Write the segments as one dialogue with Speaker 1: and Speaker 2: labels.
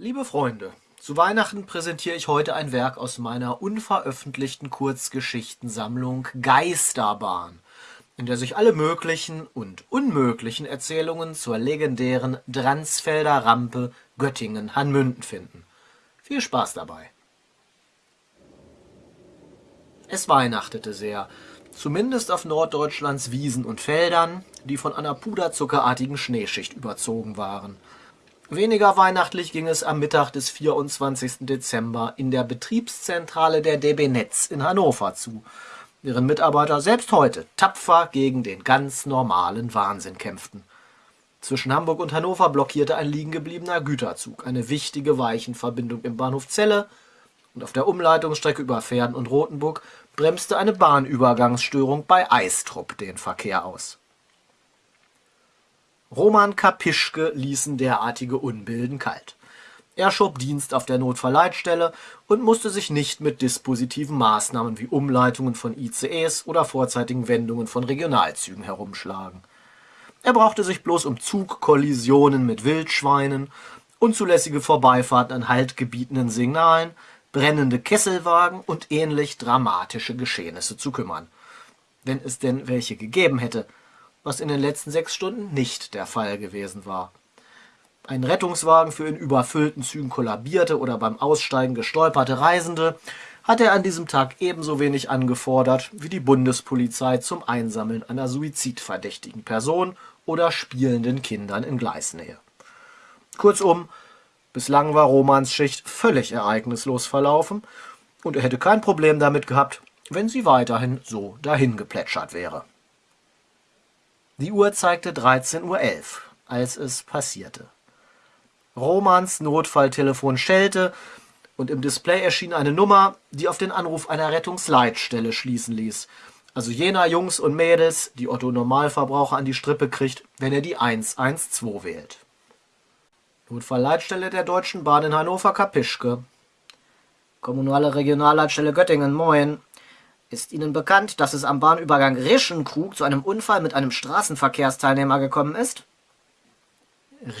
Speaker 1: Liebe Freunde, zu Weihnachten präsentiere ich heute ein Werk aus meiner unveröffentlichten Kurzgeschichtensammlung Geisterbahn, in der sich alle möglichen und unmöglichen Erzählungen zur legendären Dransfelder Rampe Göttingen-Hanmünden finden. Viel Spaß dabei! Es weihnachtete sehr, zumindest auf Norddeutschlands Wiesen und Feldern, die von einer puderzuckerartigen Schneeschicht überzogen waren – Weniger weihnachtlich ging es am Mittag des 24. Dezember in der Betriebszentrale der DB Netz in Hannover zu, deren Mitarbeiter selbst heute tapfer gegen den ganz normalen Wahnsinn kämpften. Zwischen Hamburg und Hannover blockierte ein liegengebliebener Güterzug eine wichtige Weichenverbindung im Bahnhof Celle und auf der Umleitungsstrecke über Verden und Rothenburg bremste eine Bahnübergangsstörung bei Eistrup den Verkehr aus Roman Kapischke ließen derartige Unbilden kalt. Er schob Dienst auf der Notfallleitstelle und musste sich nicht mit dispositiven Maßnahmen wie Umleitungen von ICEs oder vorzeitigen Wendungen von Regionalzügen herumschlagen. Er brauchte sich bloß um Zugkollisionen mit Wildschweinen, unzulässige Vorbeifahrten an haltgebietenden Signalen, brennende Kesselwagen und ähnlich dramatische Geschehnisse zu kümmern. Wenn es denn welche gegeben hätte – was in den letzten sechs Stunden nicht der Fall gewesen war. Ein Rettungswagen für in überfüllten Zügen kollabierte oder beim Aussteigen gestolperte Reisende hat er an diesem Tag ebenso wenig angefordert wie die Bundespolizei zum Einsammeln einer suizidverdächtigen Person oder spielenden Kindern in Gleisnähe. Kurzum, bislang war Romans Schicht völlig ereignislos verlaufen und er hätte kein Problem damit gehabt, wenn sie weiterhin so dahingeplätschert wäre. Die Uhr zeigte 13.11 Uhr, als es passierte. Romans Notfalltelefon schellte und im Display erschien eine Nummer, die auf den Anruf einer Rettungsleitstelle schließen ließ. Also jener Jungs und Mädels, die Otto Normalverbraucher an die Strippe kriegt, wenn er die 112 wählt. Notfallleitstelle der Deutschen Bahn in Hannover Kapischke.
Speaker 2: Kommunale Regionalleitstelle Göttingen, moin. Ist Ihnen bekannt, dass es am Bahnübergang Rischenkrug zu einem Unfall mit einem Straßenverkehrsteilnehmer gekommen ist?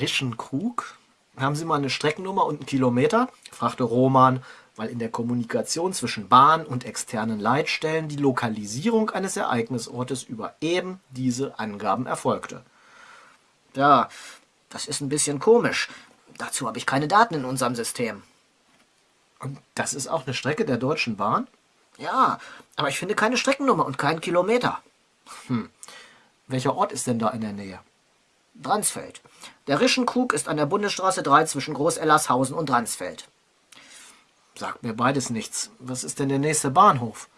Speaker 1: Rischenkrug? Haben Sie mal eine Streckennummer und einen Kilometer? fragte Roman, weil in der Kommunikation zwischen Bahn und externen Leitstellen die Lokalisierung eines Ereignisortes über eben diese Angaben erfolgte.
Speaker 2: Ja, das ist ein bisschen komisch. Dazu habe ich keine Daten in unserem System.
Speaker 1: Und das ist auch eine Strecke der Deutschen Bahn?
Speaker 2: Ja, aber ich finde keine Streckennummer und keinen Kilometer.
Speaker 1: Hm. Welcher Ort ist denn da in der Nähe?
Speaker 2: Dransfeld. Der Rischenkrug ist an der Bundesstraße 3 zwischen Groß-Ellershausen und Dransfeld.
Speaker 1: Sagt mir beides nichts. Was ist denn der nächste Bahnhof?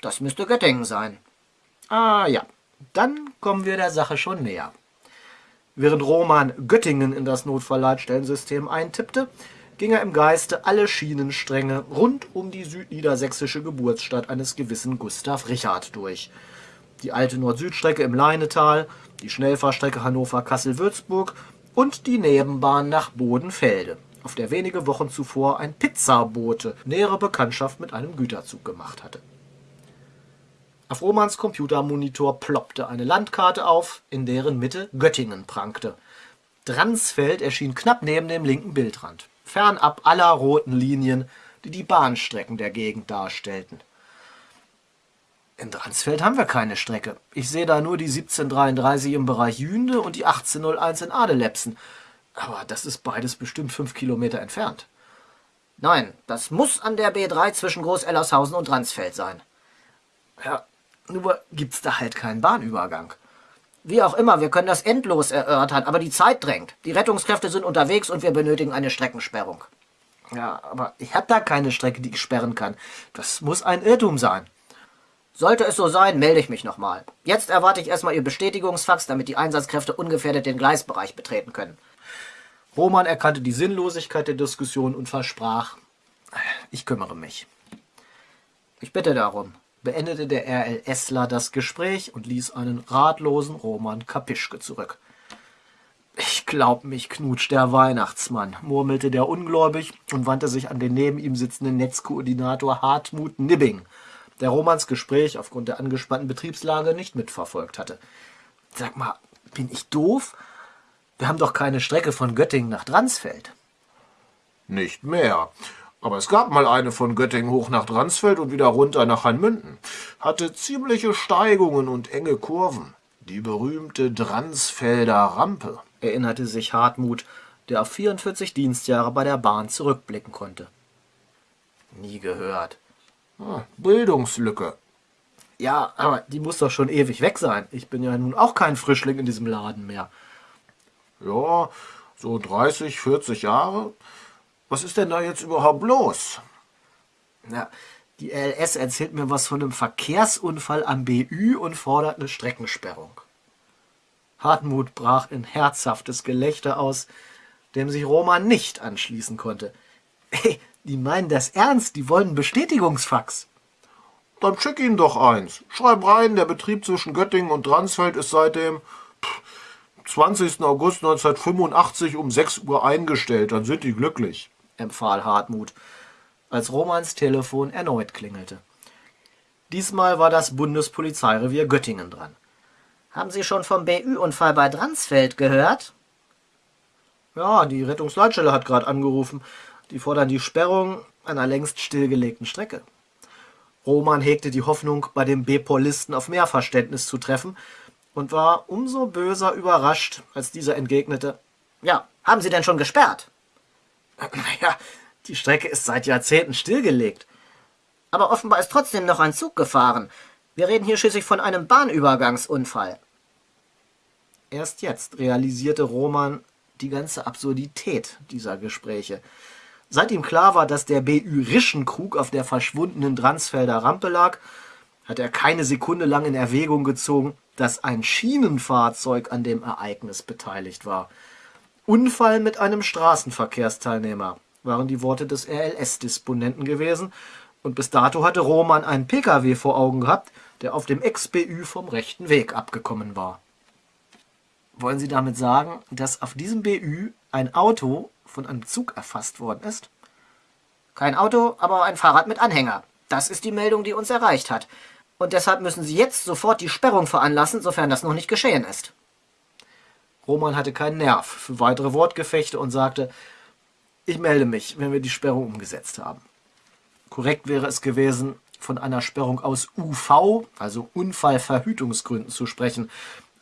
Speaker 2: Das müsste Göttingen sein.
Speaker 1: Ah ja, dann kommen wir der Sache schon näher. Während Roman Göttingen in das Notfallleitstellensystem eintippte, ging er im Geiste alle Schienenstränge rund um die südniedersächsische Geburtsstadt eines gewissen Gustav Richard durch. Die alte Nord-Süd-Strecke im Leinetal, die Schnellfahrstrecke Hannover-Kassel-Würzburg und die Nebenbahn nach Bodenfelde, auf der wenige Wochen zuvor ein Pizzabote nähere Bekanntschaft mit einem Güterzug gemacht hatte. Auf Romans Computermonitor ploppte eine Landkarte auf, in deren Mitte Göttingen prangte. Dransfeld erschien knapp neben dem linken Bildrand fernab aller roten Linien, die die Bahnstrecken der Gegend darstellten. In Dransfeld haben wir keine Strecke. Ich sehe da nur die 1733 im Bereich Jünde und die 1801 in Adelepsen. Aber das ist beides bestimmt fünf Kilometer entfernt.
Speaker 2: Nein, das muss an der B3 zwischen Groß-Ellershausen und Dransfeld sein.
Speaker 1: Ja, nur gibt's da halt keinen Bahnübergang.
Speaker 2: Wie auch immer, wir können das endlos erörtern, aber die Zeit drängt. Die Rettungskräfte sind unterwegs und wir benötigen eine Streckensperrung.
Speaker 1: Ja, aber ich habe da keine Strecke, die ich sperren kann. Das muss ein Irrtum sein.
Speaker 2: Sollte es so sein, melde ich mich nochmal. Jetzt erwarte ich erstmal Ihr Bestätigungsfax, damit die Einsatzkräfte ungefährdet den Gleisbereich betreten können.
Speaker 1: Roman erkannte die Sinnlosigkeit der Diskussion und versprach, ich kümmere mich.
Speaker 2: Ich bitte darum
Speaker 1: beendete der RLSler das Gespräch und ließ einen ratlosen Roman Kapischke zurück. Ich glaub, mich knutscht der Weihnachtsmann, murmelte der ungläubig und wandte sich an den neben ihm sitzenden Netzkoordinator Hartmut Nibbing, der Romans Gespräch aufgrund der angespannten Betriebslage nicht mitverfolgt hatte. Sag mal, bin ich doof? Wir haben doch keine Strecke von Göttingen nach Dransfeld.
Speaker 3: Nicht mehr. Aber es gab mal eine von Göttingen hoch nach Dransfeld und wieder runter nach Hanmünden. Hatte ziemliche Steigungen und enge Kurven. Die berühmte Dransfelder Rampe.
Speaker 1: erinnerte sich Hartmut, der auf 44 Dienstjahre bei der Bahn zurückblicken konnte. Nie gehört.
Speaker 3: Ah, Bildungslücke.
Speaker 1: Ja, aber die muss doch schon ewig weg sein. Ich bin ja nun auch kein Frischling in diesem Laden mehr.
Speaker 3: Ja, so 30, 40 Jahre. Was ist denn da jetzt überhaupt los?
Speaker 1: Na, die LS erzählt mir was von einem Verkehrsunfall am BÜ und fordert eine Streckensperrung. Hartmut brach in herzhaftes Gelächter aus, dem sich Roman nicht anschließen konnte. Hey, die meinen das ernst, die wollen einen Bestätigungsfax.
Speaker 3: Dann schick ihnen doch eins. Schreib rein, der Betrieb zwischen Göttingen und Dransfeld ist seit dem pff, 20. August 1985 um 6 Uhr eingestellt. Dann sind die glücklich.
Speaker 1: Empfahl Hartmut, als Romans Telefon erneut klingelte. Diesmal war das Bundespolizeirevier Göttingen dran.
Speaker 2: Haben Sie schon vom BÜ-Unfall bei Dransfeld gehört?
Speaker 1: Ja, die Rettungsleitstelle hat gerade angerufen. Die fordern die Sperrung einer längst stillgelegten Strecke. Roman hegte die Hoffnung, bei dem B-Polisten auf mehr Verständnis zu treffen und war umso böser überrascht, als dieser entgegnete,
Speaker 2: Ja, haben Sie denn schon gesperrt?
Speaker 1: naja, die Strecke ist seit Jahrzehnten stillgelegt.
Speaker 2: Aber offenbar ist trotzdem noch ein Zug gefahren. Wir reden hier schließlich von einem Bahnübergangsunfall.
Speaker 1: Erst jetzt realisierte Roman die ganze Absurdität dieser Gespräche. Seit ihm klar war, dass der BÜ Rischenkrug auf der verschwundenen Dransfelder Rampe lag, hat er keine Sekunde lang in Erwägung gezogen, dass ein Schienenfahrzeug an dem Ereignis beteiligt war. Unfall mit einem Straßenverkehrsteilnehmer waren die Worte des RLS-Disponenten gewesen, und bis dato hatte Roman einen Pkw vor Augen gehabt, der auf dem Ex-BÜ vom rechten Weg abgekommen war. Wollen Sie damit sagen, dass auf diesem BÜ ein Auto von einem Zug erfasst worden ist?
Speaker 2: Kein Auto, aber ein Fahrrad mit Anhänger. Das ist die Meldung, die uns erreicht hat. Und deshalb müssen Sie jetzt sofort die Sperrung veranlassen, sofern das noch nicht geschehen ist.
Speaker 1: Roman hatte keinen Nerv für weitere Wortgefechte und sagte, ich melde mich, wenn wir die Sperrung umgesetzt haben. Korrekt wäre es gewesen, von einer Sperrung aus UV, also Unfallverhütungsgründen, zu sprechen.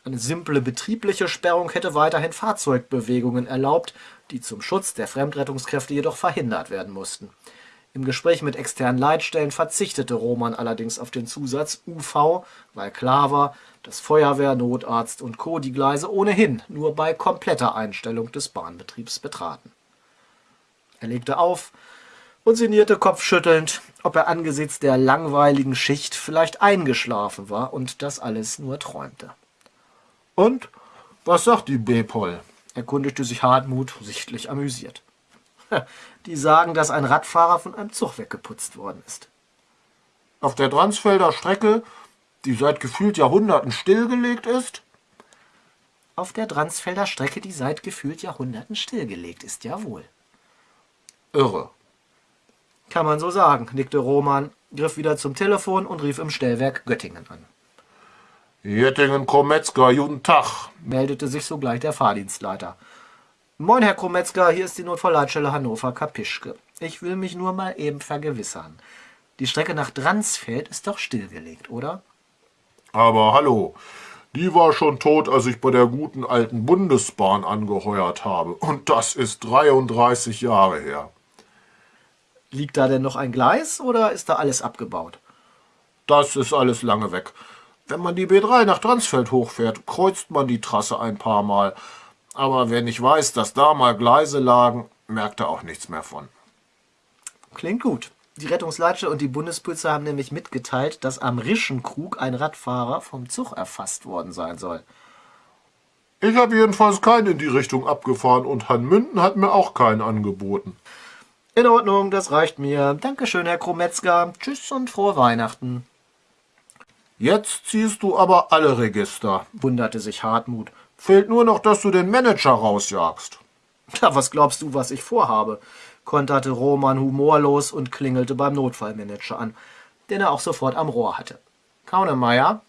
Speaker 1: Eine simple betriebliche Sperrung hätte weiterhin Fahrzeugbewegungen erlaubt, die zum Schutz der Fremdrettungskräfte jedoch verhindert werden mussten. Im Gespräch mit externen Leitstellen verzichtete Roman allerdings auf den Zusatz UV, weil klar war, dass Feuerwehr, Notarzt und Co. die Gleise ohnehin nur bei kompletter Einstellung des Bahnbetriebs betraten. Er legte auf und sinnierte kopfschüttelnd, ob er angesichts der langweiligen Schicht vielleicht eingeschlafen war und das alles nur träumte.
Speaker 3: Und? Was sagt die B-Pol?
Speaker 1: erkundigte sich Hartmut, sichtlich amüsiert. Die sagen, dass ein Radfahrer von einem Zug weggeputzt worden ist.
Speaker 3: Auf der Dransfelder Strecke, die seit gefühlt Jahrhunderten stillgelegt ist?
Speaker 1: Auf der Dransfelder Strecke, die seit gefühlt Jahrhunderten stillgelegt ist, jawohl.
Speaker 3: Irre.
Speaker 1: Kann man so sagen, nickte Roman, griff wieder zum Telefon und rief im Stellwerk Göttingen an.
Speaker 3: Jettingen Kometzger, guten Tag.
Speaker 1: Meldete sich sogleich der Fahrdienstleiter. Moin, Herr Krometzger, hier ist die Notfallleitstelle Hannover Kapischke. Ich will mich nur mal eben vergewissern. Die Strecke nach Dransfeld ist doch stillgelegt, oder?
Speaker 3: Aber hallo, die war schon tot, als ich bei der guten alten Bundesbahn angeheuert habe. Und das ist 33 Jahre her.
Speaker 1: Liegt da denn noch ein Gleis oder ist da alles abgebaut?
Speaker 3: Das ist alles lange weg. Wenn man die B3 nach Dransfeld hochfährt, kreuzt man die Trasse ein paar Mal. Aber wer nicht weiß, dass da mal Gleise lagen, merkt er auch nichts mehr von.
Speaker 1: Klingt gut. Die Rettungsleitstelle und die Bundespolizei haben nämlich mitgeteilt, dass am Rischenkrug ein Radfahrer vom Zug erfasst worden sein soll.
Speaker 3: Ich habe jedenfalls keinen in die Richtung abgefahren und Hanmünden hat mir auch keinen angeboten.
Speaker 1: In Ordnung, das reicht mir. Dankeschön, Herr Krometzger. Tschüss und frohe Weihnachten.
Speaker 3: Jetzt ziehst du aber alle Register.
Speaker 1: wunderte sich Hartmut.
Speaker 3: Fehlt nur noch, dass du den Manager rausjagst.
Speaker 1: Ja, was glaubst du, was ich vorhabe? konterte Roman humorlos und klingelte beim Notfallmanager an, den er auch sofort am Rohr hatte. Kaunemeyer?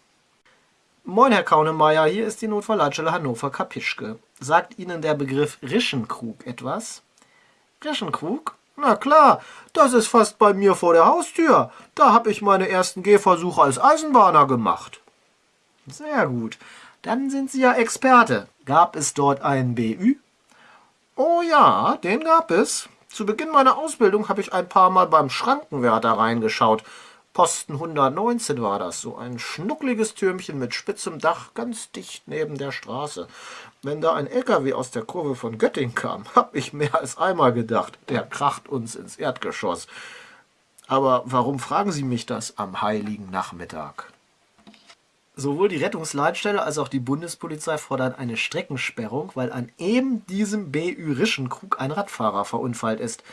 Speaker 1: Moin, Herr Kaunemeyer, hier ist die Notfallleitstelle Hannover Kapischke. Sagt Ihnen der Begriff Rischenkrug etwas? Reschenkrug? Na klar, das ist fast bei mir vor der Haustür. Da habe ich meine ersten Gehversuche als Eisenbahner gemacht. Sehr gut. Dann sind Sie ja Experte. Gab es dort einen BÜ? Oh ja, den gab es. Zu Beginn meiner Ausbildung habe ich ein paar Mal beim Schrankenwärter reingeschaut. Posten 119 war das, so ein schnuckliges Türmchen mit spitzem Dach, ganz dicht neben der Straße. Wenn da ein LKW aus der Kurve von Göttingen kam, hab ich mehr als einmal gedacht, der kracht uns ins Erdgeschoss. Aber warum fragen Sie mich das am heiligen Nachmittag? Sowohl die Rettungsleitstelle als auch die Bundespolizei fordern eine Streckensperrung, weil an eben diesem BÜ Rischenkrug ein Radfahrer verunfallt ist.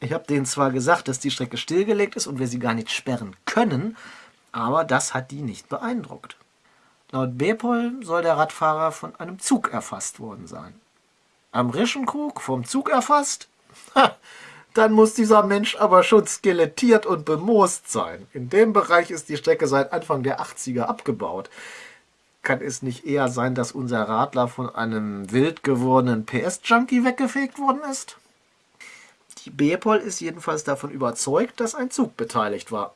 Speaker 1: Ich habe denen zwar gesagt, dass die Strecke stillgelegt ist und wir sie gar nicht sperren können, aber das hat die nicht beeindruckt. Laut Bepol soll der Radfahrer von einem Zug erfasst worden sein. Am Rischenkrug vom Zug erfasst? Ha, dann muss dieser Mensch aber schon skelettiert und bemoost sein. In dem Bereich ist die Strecke seit Anfang der 80er abgebaut. Kann es nicht eher sein, dass unser Radler von einem wild gewordenen PS-Junkie weggefegt worden ist? Die Bepol ist jedenfalls davon überzeugt, dass ein Zug beteiligt war.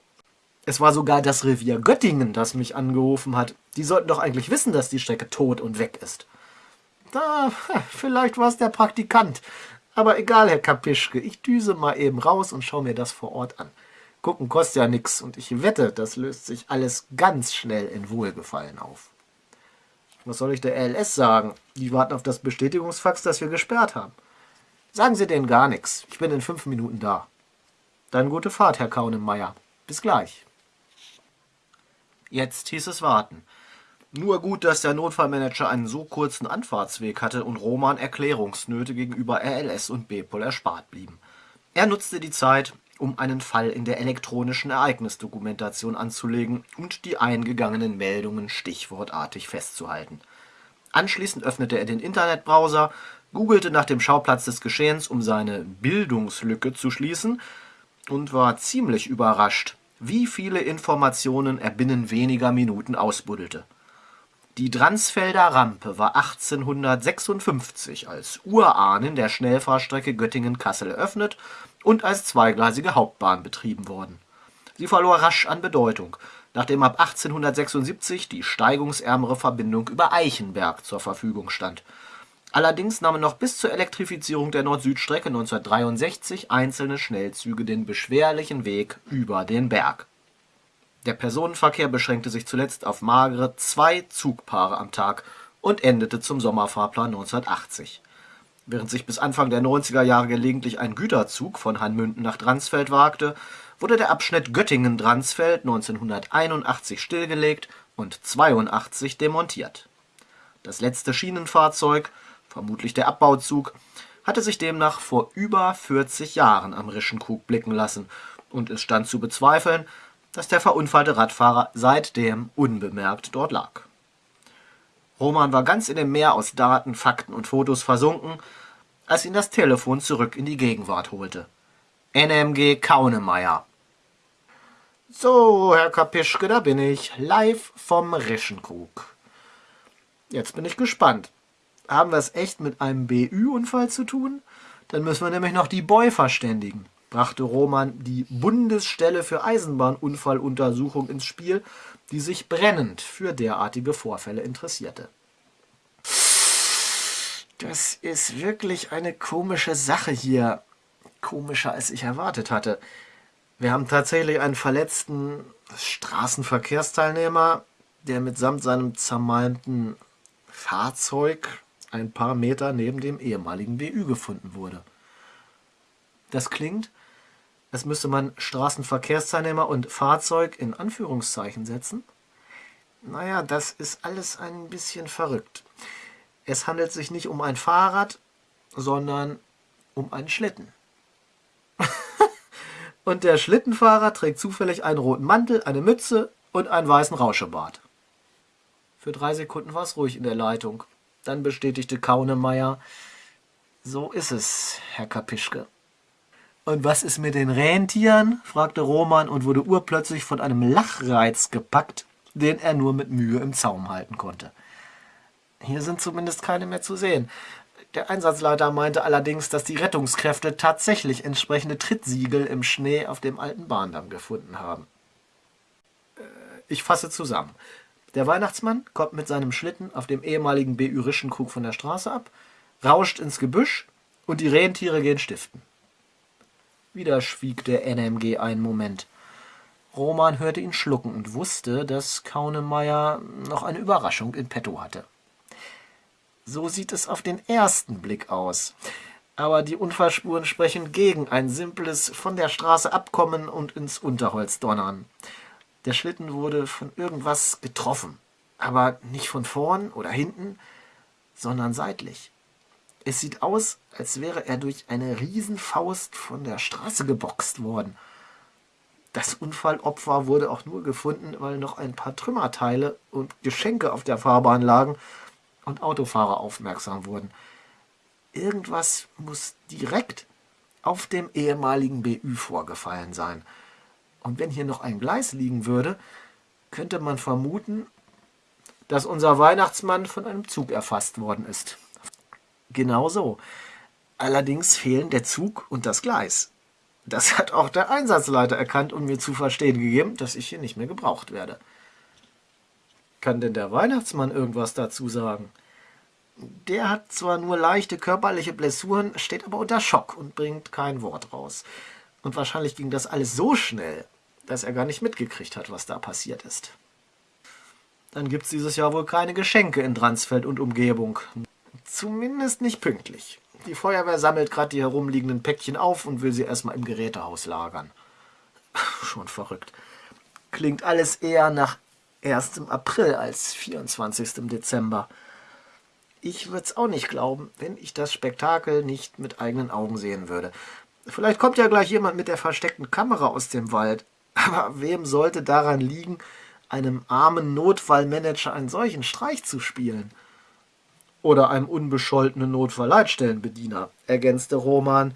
Speaker 1: Es war sogar das Revier Göttingen, das mich angerufen hat. Die sollten doch eigentlich wissen, dass die Strecke tot und weg ist. Da, vielleicht war es der Praktikant. Aber egal, Herr Kapischke, ich düse mal eben raus und schaue mir das vor Ort an. Gucken kostet ja nichts und ich wette, das löst sich alles ganz schnell in Wohlgefallen auf. Was soll ich der LS sagen? Die warten auf das Bestätigungsfax, das wir gesperrt haben. Sagen Sie denen gar nichts. Ich bin in fünf Minuten da. Dann gute Fahrt, Herr Kaunemeyer. Bis gleich. Jetzt hieß es warten. Nur gut, dass der Notfallmanager einen so kurzen Anfahrtsweg hatte und Roman Erklärungsnöte gegenüber RLS und Bepol erspart blieben. Er nutzte die Zeit, um einen Fall in der elektronischen Ereignisdokumentation anzulegen und die eingegangenen Meldungen stichwortartig festzuhalten. Anschließend öffnete er den Internetbrowser googelte nach dem Schauplatz des Geschehens, um seine Bildungslücke zu schließen, und war ziemlich überrascht, wie viele Informationen er binnen weniger Minuten ausbuddelte. Die Dransfelder Rampe war 1856 als Urahnen der Schnellfahrstrecke Göttingen-Kassel eröffnet und als zweigleisige Hauptbahn betrieben worden. Sie verlor rasch an Bedeutung, nachdem ab 1876 die steigungsärmere Verbindung über Eichenberg zur Verfügung stand Allerdings nahmen noch bis zur Elektrifizierung der Nord-Süd-Strecke 1963 einzelne Schnellzüge den beschwerlichen Weg über den Berg. Der Personenverkehr beschränkte sich zuletzt auf magere zwei Zugpaare am Tag und endete zum Sommerfahrplan 1980. Während sich bis Anfang der 90er Jahre gelegentlich ein Güterzug von Hanmünden nach Dransfeld wagte, wurde der Abschnitt Göttingen-Dransfeld 1981 stillgelegt und 82 demontiert. Das letzte Schienenfahrzeug vermutlich der Abbauzug, hatte sich demnach vor über 40 Jahren am Rischenkrug blicken lassen und es stand zu bezweifeln, dass der verunfallte Radfahrer seitdem unbemerkt dort lag. Roman war ganz in dem Meer aus Daten, Fakten und Fotos versunken, als ihn das Telefon zurück in die Gegenwart holte. NMG Kaunemeyer. So, Herr Kapischke, da bin ich, live vom Rischenkrug. Jetzt bin ich gespannt haben wir es echt mit einem BÜ-Unfall zu tun? Dann müssen wir nämlich noch die Boy verständigen, brachte Roman die Bundesstelle für Eisenbahnunfalluntersuchung ins Spiel, die sich brennend für derartige Vorfälle interessierte. Das ist wirklich eine komische Sache hier. Komischer, als ich erwartet hatte. Wir haben tatsächlich einen verletzten Straßenverkehrsteilnehmer, der mitsamt seinem zermalmten Fahrzeug ein paar Meter neben dem ehemaligen BÜ gefunden wurde. Das klingt, als müsste man Straßenverkehrsteilnehmer und Fahrzeug in Anführungszeichen setzen. Naja, das ist alles ein bisschen verrückt. Es handelt sich nicht um ein Fahrrad, sondern um einen Schlitten. und der Schlittenfahrer trägt zufällig einen roten Mantel, eine Mütze und einen weißen Rauschebart. Für drei Sekunden war es ruhig in der Leitung. Dann bestätigte Kaunemeyer, so ist es, Herr Kapischke. Und was ist mit den Rentieren? fragte Roman und wurde urplötzlich von einem Lachreiz gepackt, den er nur mit Mühe im Zaum halten konnte. Hier sind zumindest keine mehr zu sehen. Der Einsatzleiter meinte allerdings, dass die Rettungskräfte tatsächlich entsprechende Trittsiegel im Schnee auf dem alten Bahndamm gefunden haben. Äh, Ich fasse zusammen. Der Weihnachtsmann kommt mit seinem Schlitten auf dem ehemaligen BÜ Rischenkrug von der Straße ab, rauscht ins Gebüsch und die Rentiere gehen stiften. Wieder schwieg der NMG einen Moment. Roman hörte ihn schlucken und wusste, dass Kaunemeyer noch eine Überraschung in petto hatte. So sieht es auf den ersten Blick aus. Aber die Unfallspuren sprechen gegen ein simples von der Straße abkommen und ins Unterholz donnern. Der Schlitten wurde von irgendwas getroffen, aber nicht von vorn oder hinten, sondern seitlich. Es sieht aus, als wäre er durch eine Riesenfaust von der Straße geboxt worden. Das Unfallopfer wurde auch nur gefunden, weil noch ein paar Trümmerteile und Geschenke auf der Fahrbahn lagen und Autofahrer aufmerksam wurden. Irgendwas muss direkt auf dem ehemaligen BÜ vorgefallen sein. Und wenn hier noch ein Gleis liegen würde, könnte man vermuten, dass unser Weihnachtsmann von einem Zug erfasst worden ist. Genau so. Allerdings fehlen der Zug und das Gleis. Das hat auch der Einsatzleiter erkannt und mir zu verstehen gegeben, dass ich hier nicht mehr gebraucht werde. Kann denn der Weihnachtsmann irgendwas dazu sagen? Der hat zwar nur leichte körperliche Blessuren, steht aber unter Schock und bringt kein Wort raus. Und wahrscheinlich ging das alles so schnell, dass er gar nicht mitgekriegt hat, was da passiert ist. Dann gibt's dieses Jahr wohl keine Geschenke in Dransfeld und Umgebung. Zumindest nicht pünktlich. Die Feuerwehr sammelt gerade die herumliegenden Päckchen auf und will sie erstmal im Gerätehaus lagern. Schon verrückt. Klingt alles eher nach 1. April als 24. Dezember. Ich würde es auch nicht glauben, wenn ich das Spektakel nicht mit eigenen Augen sehen würde. Vielleicht kommt ja gleich jemand mit der versteckten Kamera aus dem Wald. Aber wem sollte daran liegen, einem armen Notfallmanager einen solchen Streich zu spielen? Oder einem unbescholtenen Notfallleitstellenbediener, ergänzte Roman.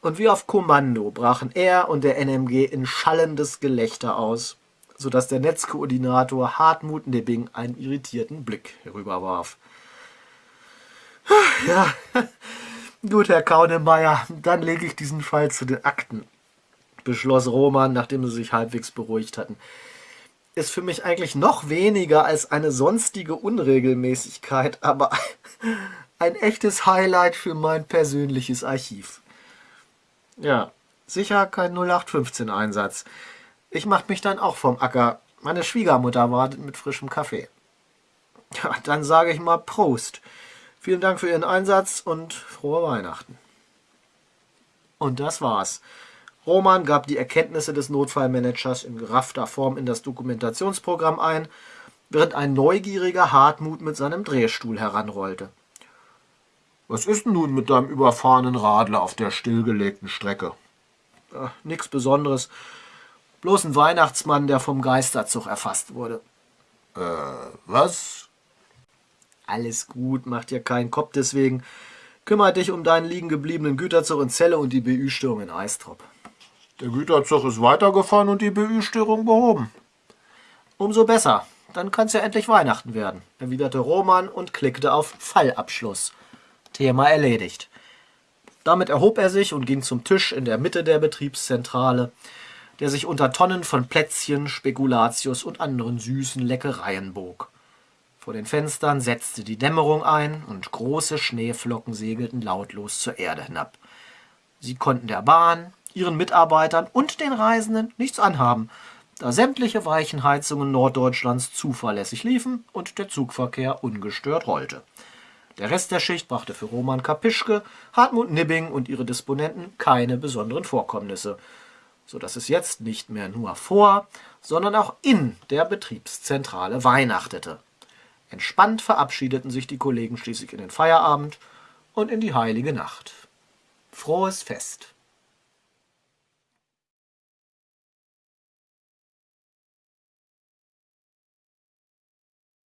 Speaker 1: Und wie auf Kommando brachen er und der NMG in schallendes Gelächter aus, sodass der Netzkoordinator Hartmut Nibbing einen irritierten Blick herüberwarf. Ja, gut, Herr Kaunemeyer, dann lege ich diesen Fall zu den Akten, beschloss Roman, nachdem sie sich halbwegs beruhigt hatten. Ist für mich eigentlich noch weniger als eine sonstige Unregelmäßigkeit, aber ein echtes Highlight für mein persönliches Archiv. Ja, sicher kein 0815-Einsatz. Ich mach mich dann auch vom Acker. Meine Schwiegermutter wartet mit frischem Kaffee. Ja, dann sage ich mal Prost. Vielen Dank für Ihren Einsatz und frohe Weihnachten. Und das war's. Roman gab die Erkenntnisse des Notfallmanagers in geraffter Form in das Dokumentationsprogramm ein, während ein neugieriger Hartmut mit seinem Drehstuhl heranrollte.
Speaker 3: Was ist denn nun mit deinem überfahrenen Radler auf der stillgelegten Strecke?
Speaker 1: Äh, nix Besonderes. Bloß ein Weihnachtsmann, der vom Geisterzug erfasst wurde.
Speaker 3: Äh, was?
Speaker 1: Alles gut, mach dir keinen Kopf deswegen. Kümmer dich um deinen liegen gebliebenen Güterzug in Celle und die BÜ-Störung in Eistrop.
Speaker 3: Der Güterzug ist weitergefahren und die BÜ-Störung behoben.
Speaker 1: Umso besser. Dann kann's ja endlich Weihnachten werden, erwiderte Roman und klickte auf Fallabschluss. Thema erledigt. Damit erhob er sich und ging zum Tisch in der Mitte der Betriebszentrale, der sich unter Tonnen von Plätzchen, Spekulatius und anderen süßen Leckereien bog. Vor den Fenstern setzte die Dämmerung ein und große Schneeflocken segelten lautlos zur Erde hinab. Sie konnten der Bahn, ihren Mitarbeitern und den Reisenden nichts anhaben, da sämtliche Weichenheizungen Norddeutschlands zuverlässig liefen und der Zugverkehr ungestört rollte. Der Rest der Schicht brachte für Roman Kapischke, Hartmut Nibbing und ihre Disponenten keine besonderen Vorkommnisse, so dass es jetzt nicht mehr nur vor, sondern auch in der Betriebszentrale weihnachtete. Entspannt verabschiedeten sich die Kollegen schließlich in den Feierabend und in die heilige Nacht. Frohes Fest!